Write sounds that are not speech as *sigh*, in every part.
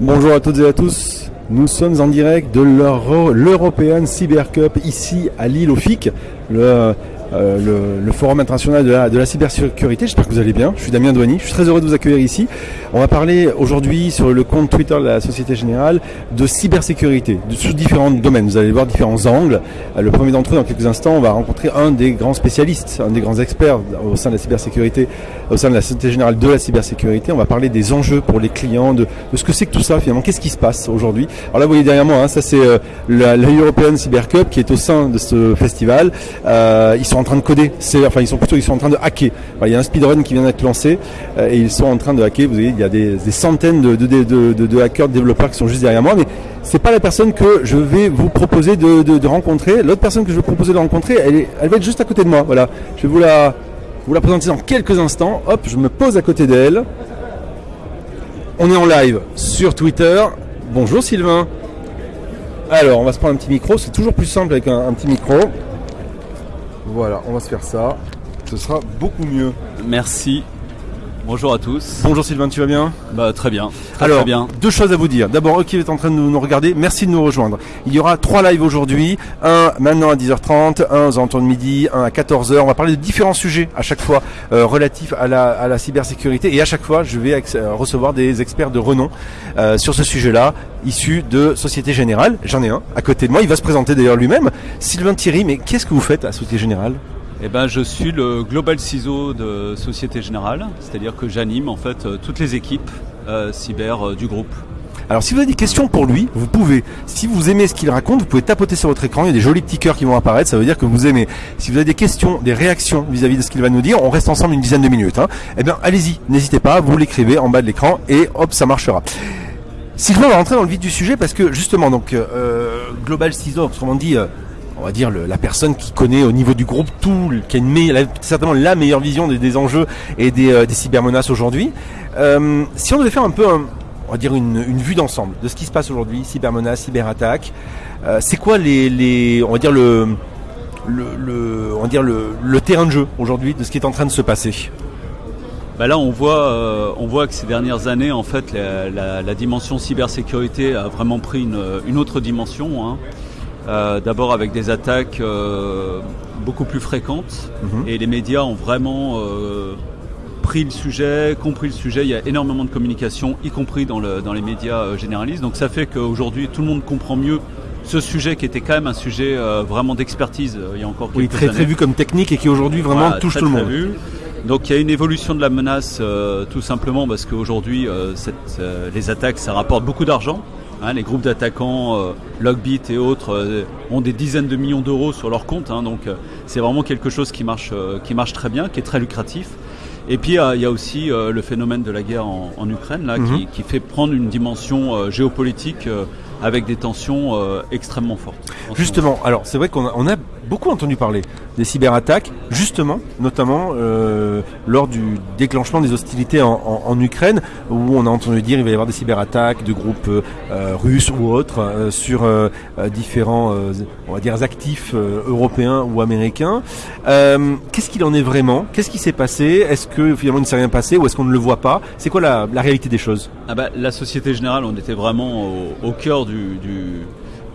Bonjour à toutes et à tous. Nous sommes en direct de l'European Cyber Cup ici à Lille au FIC, euh, le, Forum international de la, cybersécurité. J'espère que vous allez bien. Je suis Damien Douani. Je suis très heureux de vous accueillir ici. On va parler aujourd'hui sur le compte Twitter de la Société Générale de cybersécurité, de, sous différents domaines. Vous allez voir différents angles. Euh, le premier d'entre eux, dans quelques instants, on va rencontrer un des grands spécialistes, un des grands experts au sein de la cybersécurité, au sein de la Société Générale de la cybersécurité. On va parler des enjeux pour les clients, de, ce que c'est que tout ça finalement. Qu'est-ce qui se passe aujourd'hui? Alors là, vous voyez derrière moi, hein, ça c'est euh, la, European Cyber Cup qui est au sein de ce festival. ils sont en train de coder, enfin ils sont plutôt ils sont en train de hacker. il y a un speedrun qui vient d'être lancé euh, et ils sont en train de hacker. Vous voyez, il y a des, centaines de, hackers, de développeurs qui sont juste derrière moi, mais c'est pas la personne que je vais vous proposer de, rencontrer. L'autre personne que je vais proposer de rencontrer, elle, elle va être juste à côté de moi. Voilà, je vais vous la, vous la présenter dans quelques instants. Hop, je me pose à côté d'elle. On est en live sur Twitter. Bonjour Sylvain. Alors, on va se prendre un petit micro. C'est toujours plus simple avec un petit micro. Voilà, on va se faire ça. Ce sera beaucoup mieux. Merci. Bonjour à tous. Bonjour Sylvain, tu vas bien? Bah très bien. Alors, bien. deux choses à vous dire. D'abord, eux qui êtes en train de nous regarder, merci de nous rejoindre. Il y aura trois lives aujourd'hui. Un maintenant à 10h30, un aux alentours de midi, un à 14h. On va parler de différents sujets à chaque fois euh, relatifs à la, à la, cybersécurité. Et à chaque fois, je vais euh, recevoir des experts de renom euh, sur ce sujet-là, issus de Société Générale. J'en ai un à côté de moi. Il va se présenter d'ailleurs lui-même. Sylvain Thierry, mais qu'est-ce que vous faites à Société Générale? Eh ben, je suis le Global CISO de Société Générale, c'est-à-dire que j'anime en fait euh, toutes les équipes euh, cyber euh, du groupe. Alors si vous avez des questions pour lui, vous pouvez, si vous aimez ce qu'il raconte, vous pouvez tapoter sur votre écran, il y a des jolis petits cœurs qui vont apparaître, ça veut dire que vous aimez. Si vous avez des questions, des réactions vis-à-vis de ce qu'il va nous dire, on reste ensemble une dizaine de minutes. Hein. Eh bien allez-y, n'hésitez pas, vous l'écrivez en bas de l'écran et hop, ça marchera. Sylvain va rentrer dans le vif du sujet parce que justement, donc Global CISO, autrement dit, on va dire la personne qui connaît au niveau du groupe tout, qui a, certainement la meilleure vision des, enjeux et des, euh, cybermenaces aujourd'hui. Euh, si on devait faire un peu, on va dire une, vue d'ensemble de ce qui se passe aujourd'hui, cybermenaces, cyberattaques, euh, c'est quoi les, on va dire le, le, on va dire le, terrain de jeu aujourd'hui de ce qui est en train de se passer? Bah là, on voit, on voit que ces dernières années, en fait, la, dimension cybersécurité a vraiment pris une, autre dimension. Hein. Euh, d'abord avec des attaques euh, beaucoup plus fréquentes mhm. et les médias ont vraiment euh, pris le sujet, compris le sujet. Il y a énormément de communication, y compris dans, le, dans les médias généralistes. Donc ça fait qu'aujourd'hui tout le monde comprend mieux ce sujet qui était quand même un sujet vraiment d'expertise il y a encore quelques oui, très, très vu comme technique et qui aujourd'hui vraiment touche tout le monde. Donc il y a une évolution de la menace tout simplement parce qu'aujourd'hui les attaques ça rapporte beaucoup d'argent. Hein, les groupes d'attaquants, euh, Logbit et autres, euh, ont des dizaines de millions d'euros sur leur compte. Hein, donc euh, c'est vraiment quelque chose qui marche, qui marche très bien, qui est très lucratif. Et puis il y a aussi le phénomène de la guerre en, Ukraine là, qui, mhm. fait prendre une dimension géopolitique avec des tensions extrêmement fortes. Justement, alors c'est vrai qu'on a beaucoup entendu parler des cyberattaques, justement, notamment euh, lors du déclenchement des hostilités en, Ukraine, où on a entendu dire qu'il va y avoir des cyberattaques de groupes euh, russes ou autres euh, sur différents, on va dire, actifs européens ou américains. Qu'est-ce qu'il en est vraiment? Qu'est-ce qui s'est passé? Est-ce que finalement il ne s'est rien passé ou est-ce qu'on ne le voit pas? C'est quoi la, réalité des choses? Ah bah, La Société Générale, on était vraiment au, cœur du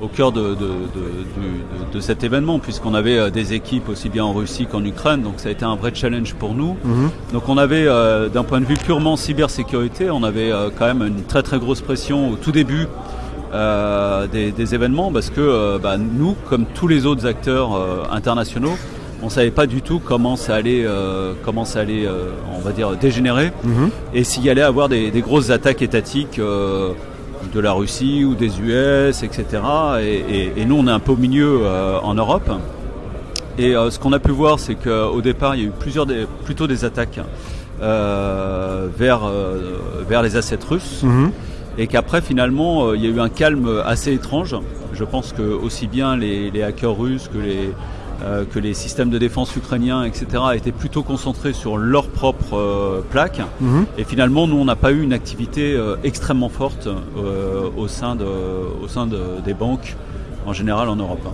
au cœur de, de, cet événement, puisqu'on avait euh, des équipes aussi bien en Russie qu'en Ukraine, donc ça a été un vrai challenge pour nous. Mhm. Donc on avait, euh, d'un point de vue purement cybersécurité, on avait euh, quand même une très très grosse pression au tout début des, événements, parce que bah, nous, comme tous les autres acteurs internationaux, on savait pas du tout comment ça allait, comment ça allait, on va dire, dégénérer, mhm. et s'il y allait avoir des, des grosses attaques étatiques de la Russie ou des US, etc. Et, nous, on est un peu au milieu euh, en Europe. Et euh, ce qu'on a pu voir, c'est qu'au départ, il y a eu plusieurs plutôt des attaques euh, vers, vers les assets russes. Mhm. Et qu'après, finalement, il y a eu un calme assez étrange. Je pense que aussi bien les hackers russes que les, euh, que les systèmes de défense ukrainiens, etc., étaient plutôt concentrés sur leur propre euh, plaque. Mhm. Et finalement, nous, on n'a pas eu une activité euh, extrêmement forte au sein, de, au sein de, des banques en général en Europe.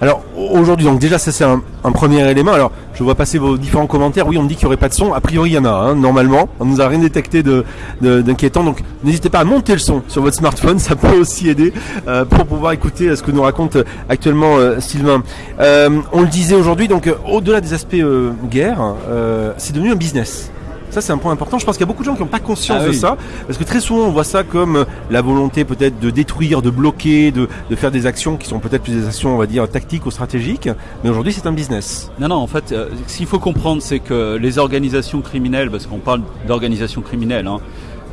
Alors aujourd'hui, donc déjà ça c'est un, premier élément. Alors je vois passer vos différents commentaires. Oui, on me dit qu'il n'y aurait pas de son. A priori, il y en a. Hein, normalement, on nous a rien détecté de d'inquiétant. donc n'hésitez pas à monter le son sur votre smartphone. *laughs* Ça peut aussi aider euh, pour pouvoir écouter ce que nous raconte actuellement Sylvain. on le disait aujourd'hui. Donc au-delà des aspects guerre, c'est devenu un business. Ça, c'est un point important. Je pense qu'il y a beaucoup de gens qui n'ont pas conscience ah de ça. Parce que très souvent, on voit ça comme euh, la volonté peut-être de détruire, de bloquer, de, faire des actions qui sont peut-être plus des actions, on va dire, tactiques ou stratégiques. Mais aujourd'hui, c'est un business. Non, non, en fait, euh, ce qu'il faut comprendre, c'est que les organisations criminelles, parce qu'on parle d'organisations criminelles, hein,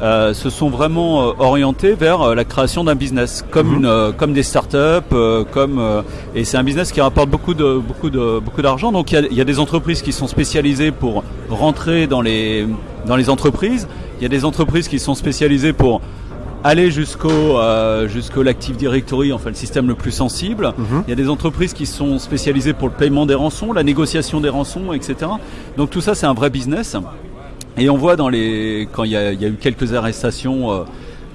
euh, se sont vraiment euh, orientés vers euh, la création d'un business, comme mhm. une, comme des startups, comme et c'est un business qui rapporte beaucoup de beaucoup de beaucoup d'argent. Donc il y, a, y, a, des entreprises qui sont spécialisées pour rentrer dans les dans les entreprises. Il y a des entreprises qui sont spécialisées pour aller jusqu'au euh, jusqu'au l'Active Directory, enfin le système le plus sensible. Mhm. Il y a des entreprises qui sont spécialisées pour le paiement des rançons, la négociation des rançons, etc. Donc tout ça c'est un vrai business. Et on voit dans les quand il y a, y a eu quelques arrestations euh,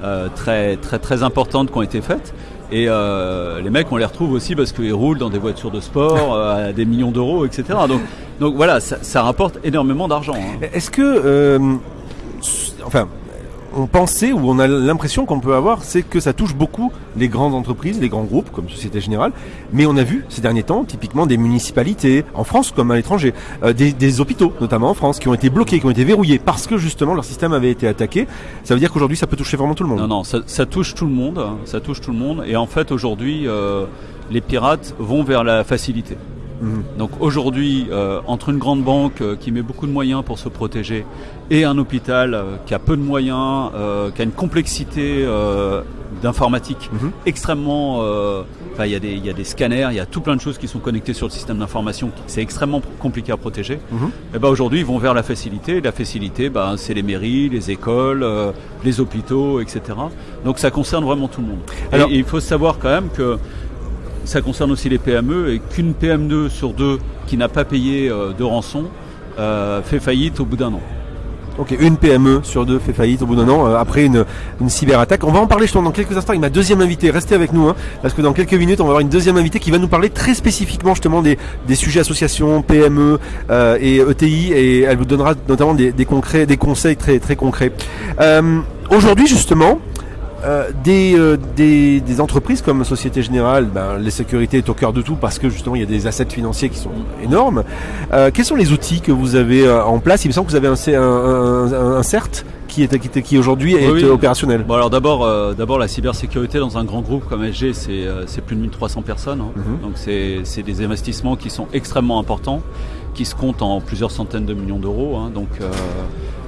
euh, très très très importantes qui ont été faites. Et euh, les mecs, on les retrouve aussi parce qu'ils roulent dans des voitures de sport *laughs* euh, à des millions d'euros, etc. Donc, donc voilà, ça, ça rapporte énormément d'argent. Hein. Est-ce que, euh, enfin, on pensait ou on a l'impression qu'on peut avoir, c'est que ça touche beaucoup les grandes entreprises, les grands groupes comme Société Générale. Mais on a vu ces derniers temps, typiquement des municipalités en France comme à l'étranger, euh, des, hôpitaux notamment en France qui ont été bloqués, qui ont été verrouillés parce que justement leur système avait été attaqué. Ça veut dire qu'aujourd'hui ça peut toucher vraiment tout le monde. Non, non, ça, touche tout le monde, hein. ça touche tout le monde. Et en fait aujourd'hui, euh, les pirates vont vers la facilité. Mhm. Donc aujourd'hui, euh, entre une grande banque euh, qui met beaucoup de moyens pour se protéger et un hôpital euh, qui a peu de moyens, qui a une complexité d'informatique mhm. extrêmement... Enfin, il y, a des, y a des scanners, il y a tout plein de choses qui sont connectées sur le système d'information. C'est extrêmement compliqué à protéger. Et mhm. eh ben aujourd'hui, ils vont vers la facilité. la facilité, ben, c'est les mairies, les écoles, les hôpitaux, etc. Donc ça concerne vraiment tout le monde. Alors, et il faut savoir quand même que ça concerne aussi les PME et qu'une PME sur deux qui n'a pas payé euh, de rançon euh, fait faillite au bout d'un an. Ok, une PME sur deux fait faillite au bout d'un an euh, après une, cyberattaque. On va en parler justement dans quelques instants avec ma deuxième invitée. Restez avec nous, hein, parce que dans quelques minutes, on va avoir une deuxième invitée qui va nous parler très spécifiquement justement des, sujets associations, PME et ETI, et elle vous donnera notamment des, concrets, des conseils très très concrets. Aujourd'hui justement, euh, euh, des, des, entreprises comme Société Générale, ben, les sécurités est au cœur de tout parce que justement il y a des assets financiers qui sont énormes. Euh, quels sont les outils que vous avez en place? Il me semble que vous avez un, un, un, CERT qui est qui, qui aujourd'hui est opérationnel. Bon alors d'abord d'abord la cybersécurité dans un grand groupe comme SG c'est plus de 1300 personnes hein. mhm. donc c'est c'est des investissements qui sont extrêmement importants qui se comptent en plusieurs centaines de millions d'euros hein. donc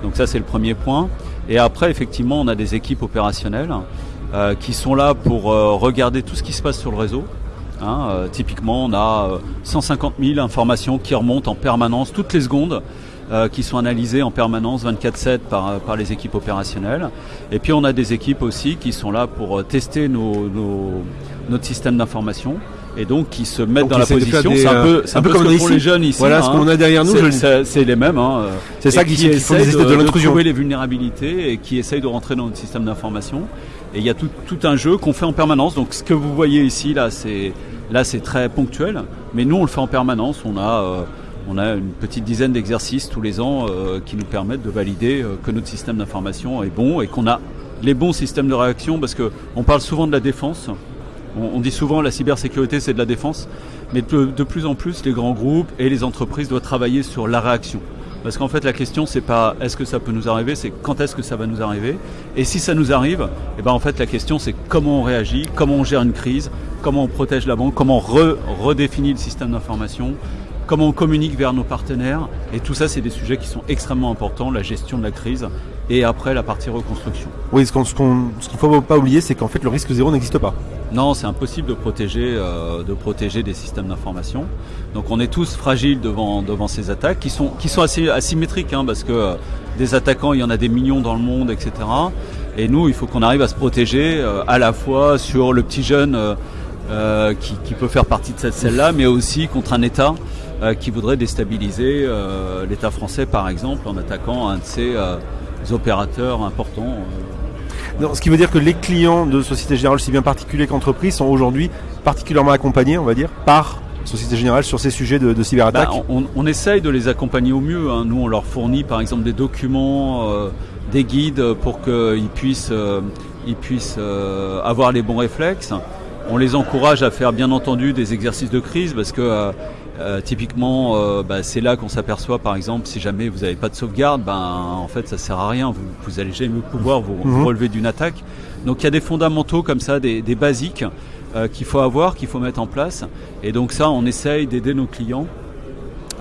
donc ça c'est le premier point. Et après, effectivement, on a des équipes opérationnelles euh, qui sont là pour euh, regarder tout ce qui se passe sur le réseau. Hein, euh, typiquement, on a 150 000 informations qui remontent en permanence toutes les secondes. qui sont analysées en permanence 24-7 par, par les équipes opérationnelles. Et puis on a des équipes aussi qui sont là pour tester nos, notre système d'information et donc qui se mettent dans la position. C'est un peu, un peu, comme ce les jeunes ici. Voilà ce qu'on a derrière nous. C'est les mêmes. Hein, c'est ça qui, qui de, de, de trouver les vulnérabilités et qui essayent de rentrer dans notre système d'information. Et il y a tout, tout un jeu qu'on fait en permanence. Donc ce que vous voyez ici là, c'est là c'est très ponctuel, mais nous on le fait en permanence. On a euh, on a une petite dizaine d'exercices tous les ans euh, qui nous permettent de valider euh, que notre système d'information est bon et qu'on a les bons systèmes de réaction parce que on parle souvent de la défense. On, dit souvent la cybersécurité c'est de la défense, mais de, plus en plus les grands groupes et les entreprises doivent travailler sur la réaction. Parce qu'en fait la question c'est pas est-ce que ça peut nous arriver, c'est quand est-ce que ça va nous arriver. Et si ça nous arrive, eh ben en fait la question c'est comment on réagit, comment on gère une crise, comment on protège la banque, comment on redéfinit le système d'information, comment on communique vers nos partenaires. Et tout ça, c'est des sujets qui sont extrêmement importants, la gestion de la crise et après la partie reconstruction. Oui, ce qu'il ne faut pas oublier, c'est qu'en fait, le risque zéro n'existe pas. Non, c'est impossible de protéger, euh, de protéger des systèmes d'information. Donc on est tous fragiles devant, devant ces attaques qui sont, qui sont assez asymétriques, hein, parce que euh, des attaquants, il y en a des millions dans le monde, etc. Et nous, il faut qu'on arrive à se protéger euh, à la fois sur le petit jeune qui, qui, peut faire partie de cette celle-là, mais aussi contre un État qui voudrait déstabiliser l'État français, par exemple, en attaquant un de ses euh, opérateurs importants. ce qui veut dire que les clients de Société Générale, si bien particuliers qu'entreprises, sont aujourd'hui particulièrement accompagnés, on va dire, par Société Générale, sur ces sujets de, de cyberattaque bah, on, on, essaye de les accompagner au mieux. Hein. Nous, on leur fournit par exemple des documents, euh, des guides pour qu'ils puissent, euh, ils puissent euh, avoir les bons réflexes. On les encourage à faire bien entendu des exercices de crise parce que euh, typiquement, euh, bah, c'est là qu'on s'aperçoit, par exemple, si jamais vous n'avez pas de sauvegarde, ben, en fait, ça sert à rien. Vous, vous allez jamais pouvoir vous, Mhm. relever d'une attaque. Donc, il y a des fondamentaux comme ça, des, des basiques euh, qu'il faut avoir, qu'il faut mettre en place. Et donc, ça, on essaye d'aider nos clients.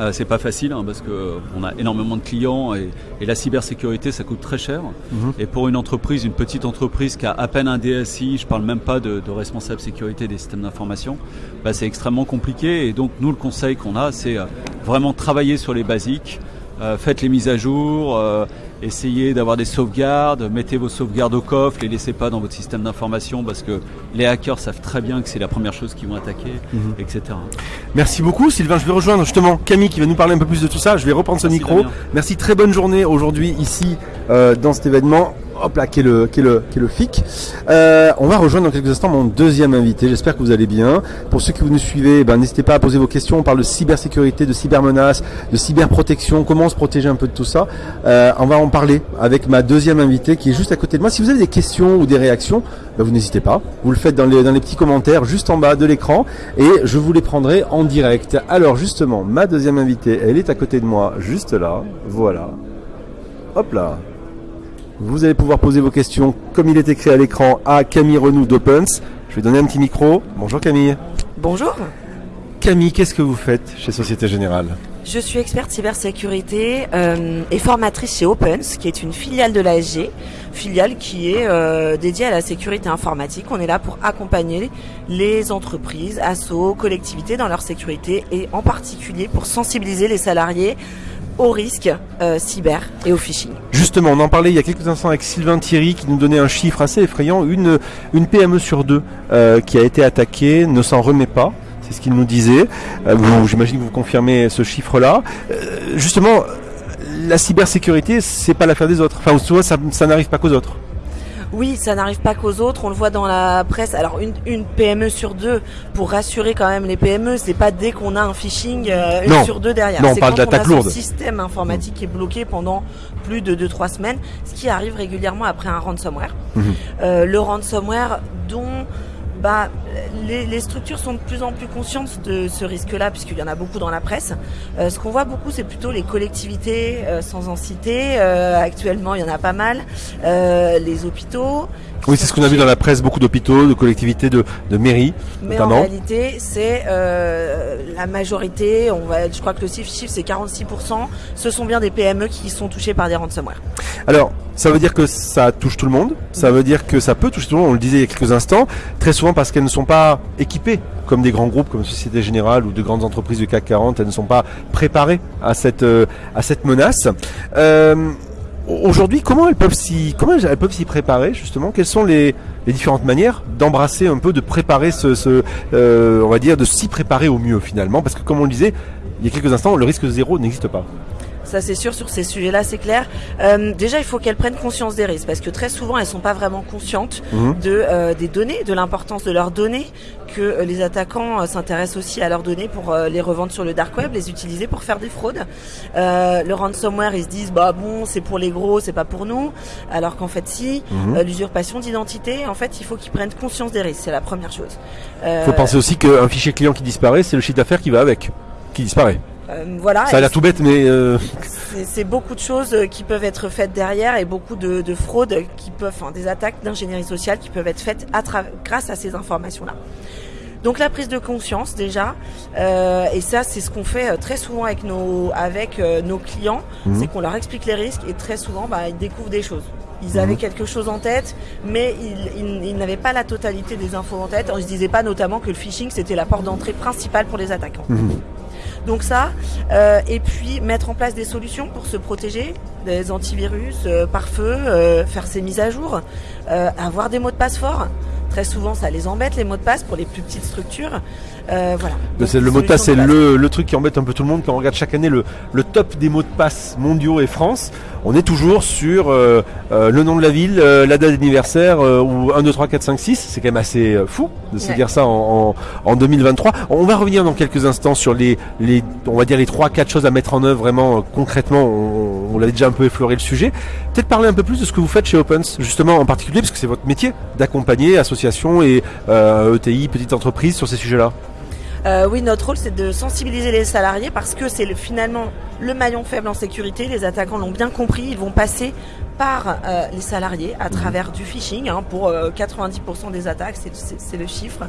Euh, c'est pas facile hein, parce que euh, on a énormément de clients et, et la cybersécurité ça coûte très cher. Mhm. Et pour une entreprise, une petite entreprise qui a à peine un DSI, je parle même pas de, de responsable sécurité des systèmes d'information, bah, c'est extrêmement compliqué. Et donc nous, le conseil qu'on a, c'est euh, vraiment travailler sur les basiques. Euh, faites les mises à jour, euh, essayez d'avoir des sauvegardes, mettez vos sauvegardes au coffre, les laissez pas dans votre système d'information parce que les hackers savent très bien que c'est la première chose qu'ils vont attaquer, Mhm. etc. Merci beaucoup Sylvain, je vais rejoindre justement Camille qui va nous parler un peu plus de tout ça. Je vais reprendre ce Merci, micro. Damien. Merci, très bonne journée aujourd'hui ici euh, dans cet événement. Hop là, qui est le, qui est le, qui est le FIC. Euh, on va rejoindre dans quelques instants mon deuxième invité. J'espère que vous allez bien. Pour ceux qui vous nous suivez, ben, n'hésitez pas à poser vos questions. On parle de cybersécurité, de cybermenaces, de cyberprotection, comment se protéger un peu de tout ça. Euh, on va en parler avec ma deuxième invitée qui est juste à côté de moi. Si vous avez des questions ou des réactions, ben, vous n'hésitez pas. Vous le faites dans les, dans les petits commentaires juste en bas de l'écran et je vous les prendrai en direct. Alors justement, ma deuxième invitée, elle est à côté de moi, juste là. Voilà. Hop là. Vous allez pouvoir poser vos questions comme il est écrit à l'écran à Camille Renou d'Opens. Je vais donner un petit micro. Bonjour Camille. Bonjour, Camille, qu'est-ce que vous faites chez Société Générale? Je suis experte cybersécurité euh, et formatrice chez Opens, qui est une filiale de l'ASG, filiale qui est euh, dédiée à la sécurité informatique. On est là pour accompagner les entreprises, assos, collectivités dans leur sécurité et en particulier pour sensibiliser les salariés aux risques euh, cyber et au phishing. Justement, on en parlait il y a quelques instants avec Sylvain Thierry qui nous donnait un chiffre assez effrayant. Une, une PME sur deux euh, qui a été attaquée ne s'en remet pas. C'est ce qu'il nous disait. Euh, J'imagine que vous confirmez ce chiffre-là. Justement, la cybersécurité, c'est pas l'affaire des autres. Enfin, souvent, ça n'arrive pas qu'aux autres. Oui, ça n'arrive pas qu'aux autres. On le voit dans la presse. Alors une, une PME sur deux, pour rassurer quand même les PME, c'est pas dès qu'on a un phishing euh, une Non. sur deux derrière. Non, on C'est parle d'attaque lourde. système informatique qui est bloqué pendant plus de 2-3 semaines, ce qui arrive régulièrement après un ransomware. Mhm. Euh, le ransomware dont bah, les, les structures sont de plus en plus conscientes de ce risque-là, puisqu'il y en a beaucoup dans la presse. Euh, ce qu'on voit beaucoup, c'est plutôt les collectivités, euh, sans en citer. Euh, actuellement, il y en a pas mal. Les hôpitaux. Oui, c'est ce qu'on a vu dans la presse, beaucoup d'hôpitaux, de collectivités, de, de mairies. mais notamment. en réalité, c'est la majorité, on va, je crois que le chiffre c'est 46%, ce sont bien des PME qui sont touchées par des ransomware. Alors, ça veut dire que ça touche tout le monde. Ça veut dire que ça peut toucher tout le monde. On le disait il y a quelques instants. Très souvent parce qu'elles ne sont pas équipées comme des grands groupes comme Société Générale ou de grandes entreprises du CAC 40. Elles ne sont pas préparées à cette euh, menace. Euh, Aujourd'hui, comment elles peuvent s'y comment elles préparer justement? Quelles sont les, différentes manières d'embrasser un peu, de préparer ce euh, on va dire, de s'y préparer au mieux finalement? Parce que comme on le disait il y a quelques instants, le risque zéro n'existe pas. Ça c'est sûr sur ces sujets-là, c'est clair. Euh, déjà, il faut qu'elles prennent conscience des risques parce que très souvent, elles sont pas vraiment conscientes Mhm. de euh, des données, de l'importance de leurs données, que euh, les attaquants euh, s'intéressent aussi à leurs données pour euh, les revendre sur le dark web, les utiliser pour faire des fraudes. Euh, le ransomware, ils se disent bah bon, c'est pour les gros, c'est pas pour nous, alors qu'en fait si. Euh, L'usurpation d'identité, en fait, il faut qu'ils prennent conscience des risques, c'est la première chose. Il Euh, faut penser aussi qu'un fichier client qui disparaît, c'est le chiffre d'affaires qui va avec, qui disparaît. Euh, voilà. Ça a l'air tout bête, mais euh, C'est- beaucoup de choses euh, qui peuvent être faites derrière et beaucoup de, de fraudes qui peuvent, enfin, des attaques d'ingénierie sociale qui peuvent être faites à grâce à ces informations-là. Donc la prise de conscience déjà, euh, et ça c'est ce qu'on fait très souvent avec nos avec euh, nos clients, Mhm. c'est qu'on leur explique les risques et très souvent bah, ils découvrent des choses. Ils Mhm. avaient quelque chose en tête, mais ils, ils- ils n'avaient pas la totalité des infos en tête. On se disait pas notamment que le phishing c'était la porte d'entrée principale pour les attaquants. Mhm. Donc ça, euh, et puis mettre en place des solutions pour se protéger, des antivirus euh, par feu, euh, faire ses mises à jour, euh, avoir des mots de passe forts. Très souvent, ça les embête les mots de passe pour les plus petites structures. Euh, voilà. Donc, le mot de passe, c'est le, le truc qui embête un peu tout le monde quand on regarde chaque année le, le top des mots de passe mondiaux et France. On est toujours sur euh, euh, le nom de la ville, euh, la date d'anniversaire ou 1, 2, 3, 4, 5, 6. C'est quand même assez fou de se Ouais. dire ça en, en, en 2023. On va revenir dans quelques instants sur les, les on va dire les 3, 4 choses à mettre en œuvre vraiment euh, concrètement. On, on l'avait déjà un peu effleuré le sujet. Peut-être parler un peu plus de ce que vous faites chez Opens, justement en particulier, parce que c'est votre métier d'accompagner associations et euh, ETI, petites entreprises sur ces sujets-là. Euh, oui, notre rôle c'est de sensibiliser les salariés parce que c'est le- finalement le maillon faible en sécurité. Les attaquants l'ont bien compris. Ils vont passer par euh, les salariés à travers du phishing. hein, pour euh, 90% des attaques, c'est- c'est c'est le chiffre.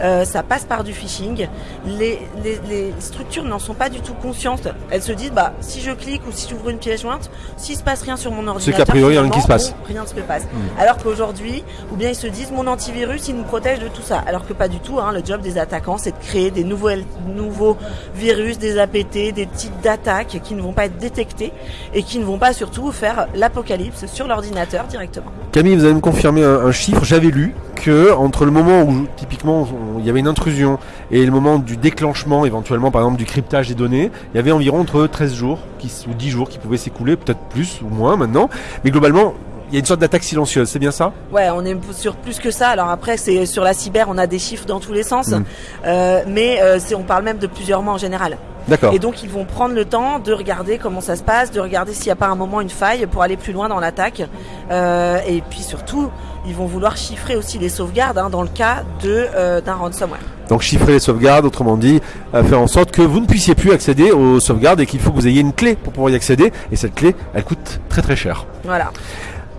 Euh, ça passe par du phishing. Les, les, les structures n'en sont pas du tout conscientes. Elles se disent, bah, si je clique ou si j'ouvre une pièce jointe, s'il se passe rien sur mon ordinateur, qu'a priori, rien qui se passe. bon, rien ne se passe. Alors qu'aujourd'hui, ou bien ils se disent, mon antivirus, il nous protège de tout ça. Alors que pas du tout. Hein, le job des attaquants, c'est de créer des nouveaux, nouveaux virus, des APT, des types d'attaques qui ne vont pas être détectés et qui ne vont pas surtout faire l'apocalypse sur l'ordinateur directement. Camille, vous allez me confirmer un, un chiffre. J'avais lu que entre le moment où typiquement il y avait une intrusion et le moment du déclenchement, éventuellement par exemple du cryptage des données, il y avait environ entre 13 jours qui, ou 10 jours qui pouvaient s'écouler, peut-être plus ou moins maintenant. Mais globalement, il y a une sorte d'attaque silencieuse, c'est bien ça? Ouais, on est sur plus que ça. Alors après, c'est sur la cyber, on a des chiffres dans tous les sens, Mm. Euh, mais euh, on parle même de plusieurs mois en général. D'accord. Et donc ils vont prendre le temps de regarder comment ça se passe, de regarder s'il n'y a pas un moment une faille pour aller plus loin dans l'attaque. Euh, et puis surtout, ils vont vouloir chiffrer aussi les sauvegardes hein, dans le cas de euh, d'un ransomware. Donc chiffrer les sauvegardes, autrement dit, euh, faire en sorte que vous ne puissiez plus accéder aux sauvegardes et qu'il faut que vous ayez une clé pour pouvoir y accéder. Et cette clé, elle coûte très très cher. Voilà.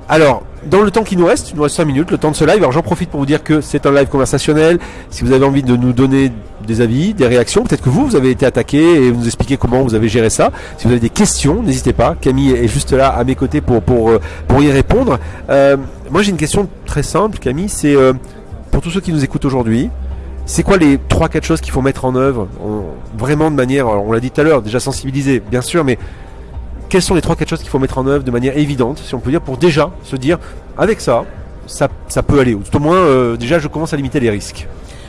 Alors, dans le temps qui nous reste, il nous reste 5 minutes, le temps de ce live, alors j'en profite pour vous dire que c'est un live conversationnel. Si vous avez envie de nous donner des avis, des réactions, peut-être que vous, vous avez été attaqué et vous nous expliquez comment vous avez géré ça. Si vous avez des questions, n'hésitez pas. Camille est juste là à mes côtés pour, pour, euh, pour y répondre. Euh, moi, j'ai une question très simple, Camille, c'est euh, pour tous ceux qui nous écoutent aujourd'hui, c'est quoi les 3-4 choses qu'il faut mettre en œuvre en- vraiment de manière, on l'a dit tout à l'heure, déjà sensibiliser, bien sûr, mais quelles sont les 3-4 choses qu'il faut mettre en œuvre de manière évidente, si on peut dire, pour déjà se dire, avec ça, ça, ça peut aller, ou tout au moins, euh, déjà, je commence à limiter les risques.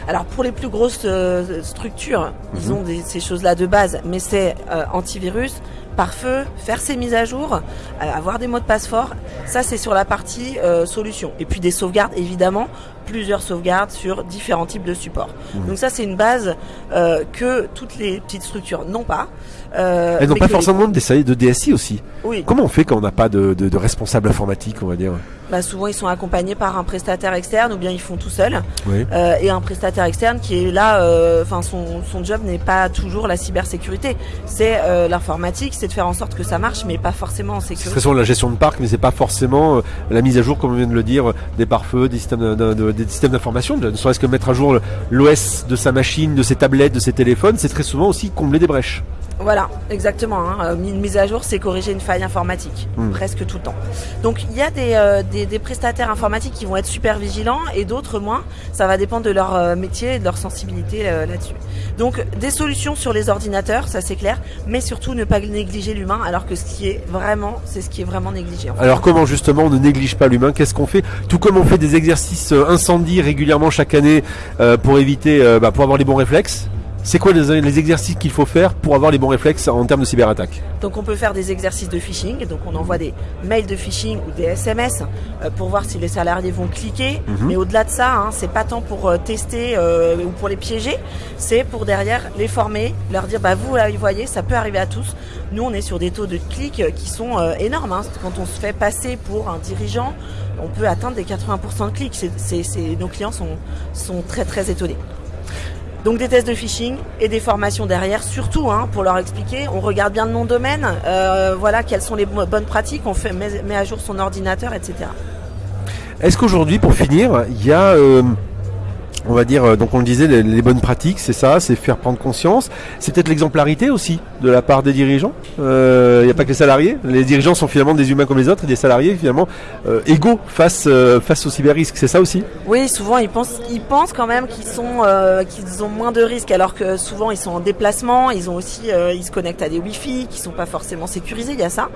Alors pour les plus grosses euh, structures, ils Mhm. ont des- ces choses-là de base, mais c'est euh, antivirus, pare-feu, faire ses mises à jour, euh, avoir des mots de passe forts. Ça c'est sur la partie solution. Et puis des sauvegardes évidemment, plusieurs sauvegardes sur différents types de supports. Donc ça c'est une base euh, que toutes les petites structures n'ont pas. Euh, Elles n'ont pas que les- forcément de DSI, de DSI aussi. Oui, Comment on fait quand on n'a pas de, de- de responsable informatique, on va dire? Bah, souvent ils sont accompagnés par un prestataire externe ou bien ils font tout seuls. Oui. Euh, et un prestataire externe qui est là, euh, enfin son, son job n'est pas toujours la cybersécurité, c'est euh, l'informatique, c'est de faire en sorte que ça marche, mais pas forcément en C'est sécurité. très souvent la gestion de parc, mais c'est pas forcément la mise à jour, comme on vient de le dire, des pare-feux, des systèmes d'information. Ne serait-ce que mettre à jour l'OS de sa machine, de ses tablettes, de ses téléphones, c'est très souvent aussi combler des brèches. Voilà, exactement. Hein. Euh, Une mise à jour, c'est corriger une faille informatique, Hmm. presque tout le temps. Donc il y a des, euh, des, des prestataires informatiques qui vont être super vigilants et d'autres moins. Ça va dépendre de leur euh, métier et de leur sensibilité euh, là-dessus. Donc des solutions sur les ordinateurs, ça c'est clair, mais surtout ne pas négliger l'humain, alors que ce qui est vraiment, c'est ce qui est vraiment négligé. en fait. Alors comment justement on ne néglige pas l'humain? Qu'est-ce qu'on fait? Tout comme on fait des exercices incendie régulièrement chaque année pour éviter, bah, pour avoir les bons réflexes. C'est quoi les, les exercices qu'il faut faire pour avoir les bons réflexes en termes de cyberattaque Donc on peut faire des exercices de phishing, donc on envoie des mails de phishing ou des SMS euh, pour voir si les salariés vont cliquer. Mhm. Mais au-delà de ça, hein, c'est pas tant pour euh, tester euh, ou pour les piéger, c'est pour derrière les former, leur dire bah vous là, vous voyez, ça peut arriver à tous. Nous on est sur des taux de clics qui sont euh, énormes. hein. Quand on se fait passer pour un dirigeant, on peut atteindre des 80% de clics. Nos clients sont, sont très très étonnés. Donc des tests de phishing et des formations derrière, surtout hein, pour leur expliquer. On regarde bien le nom de domaine, euh, voilà quelles sont les bo- bonnes pratiques, on fait met, met à jour son ordinateur, etc. Est-ce qu'aujourd'hui, pour finir, il y a, euh, on va dire, euh, donc on le disait, les, les bonnes pratiques, c'est ça, c'est faire prendre conscience. C'est peut-être l'exemplarité aussi de la part des dirigeants. Euh, Il n'y a pas que les salariés. Les dirigeants sont finalement des humains comme les autres et des salariés finalement euh, égaux face euh, face au cyber-risque. C'est ça aussi? Oui, souvent ils pensent, ils pensent quand même qu'ils sont, euh, qu'ils ont moins de risques, alors que souvent ils sont en déplacement, ils ont aussi, euh, ils se connectent à des Wi-Fi qui sont pas forcément sécurisés. Il y a ça.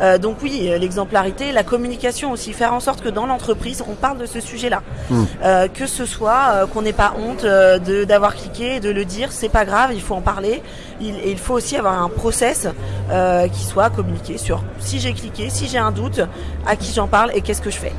Euh, donc oui, euh, l'exemplarité, la communication aussi, faire en sorte que dans l'entreprise on parle de ce sujet-là, Mm. Euh, que ce soit euh, qu'on n'ait pas honte euh, d'avoir cliqué, de le dire, c'est pas grave, il faut en parler. Il, et il faut aussi avoir un process euh, qui soit communiqué sur si j'ai cliqué, si j'ai un doute, à qui j'en parle et qu'est-ce que je fais.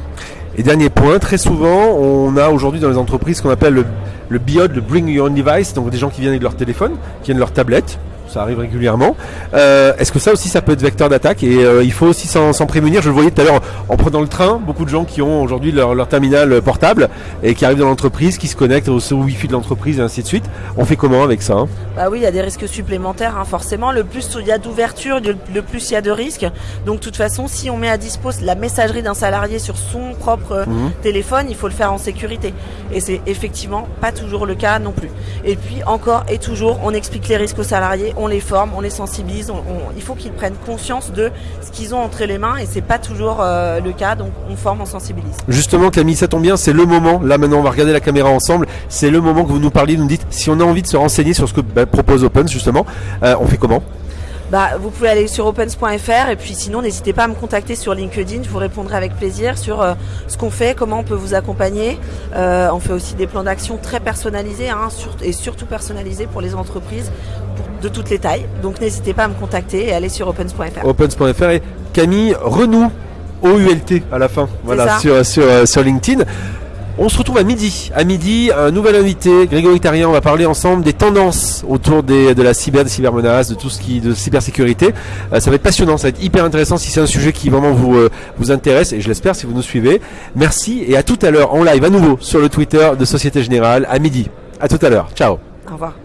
Et dernier point, très souvent, on a aujourd'hui dans les entreprises ce qu'on appelle le, le BIOD, le Bring Your Own Device, donc des gens qui viennent avec leur téléphone, qui viennent leur tablette, ça arrive régulièrement. Euh, Est-ce que ça aussi, ça peut être vecteur d'attaque Et euh, il faut aussi s'en prémunir? Je le voyais tout à l'heure en, prenant le train, beaucoup de gens qui ont aujourd'hui leur, leur, terminal portable et qui arrivent dans l'entreprise, qui se connectent au, au Wi-Fi de l'entreprise et ainsi de suite. On fait comment avec ça hein? Bah oui, il y a des risques supplémentaires, hein, forcément. Le plus il y a d'ouverture, le plus il y a de risques. Donc, de toute façon, si on met à disposition la messagerie d'un salarié sur son propre mmh. téléphone, il faut le faire en sécurité. Et c'est effectivement pas toujours le cas non plus. Et puis, encore et toujours, on explique les risques aux salariés on les forme, on les sensibilise, on, on, il faut qu'ils prennent conscience de ce qu'ils ont entre les mains et c'est pas toujours euh, le cas, donc on forme, on sensibilise. Justement Camille, ça tombe bien, c'est le moment, là maintenant on va regarder la caméra ensemble, c'est le moment que vous nous parliez, vous nous dites si on a envie de se renseigner sur ce que bah, propose Opens justement, euh, on fait comment? Bah, vous pouvez aller sur opens.fr et puis sinon n'hésitez pas à me contacter sur LinkedIn, je vous répondrai avec plaisir sur euh, ce qu'on fait, comment on peut vous accompagner. Euh, on fait aussi des plans d'action très personnalisés hein, sur, et surtout personnalisés pour les entreprises pour, de toutes les tailles. Donc n'hésitez pas à me contacter et aller sur opens.fr. Opens.fr et Camille Renou, OULT à la fin, voilà, sur, sur, euh, sur LinkedIn. On se retrouve à midi. À midi, un nouvel invité, Grégory Tarien. On va parler ensemble des tendances autour des, de la cyber, des cybermenaces, de tout ce qui de cybersécurité. Euh, ça va être passionnant, ça va être hyper intéressant si c'est un sujet qui vraiment vous euh, vous intéresse et je l'espère si vous nous suivez. Merci et à tout à l'heure en live à nouveau sur le Twitter de Société Générale à midi. À tout à l'heure. Ciao. Au revoir.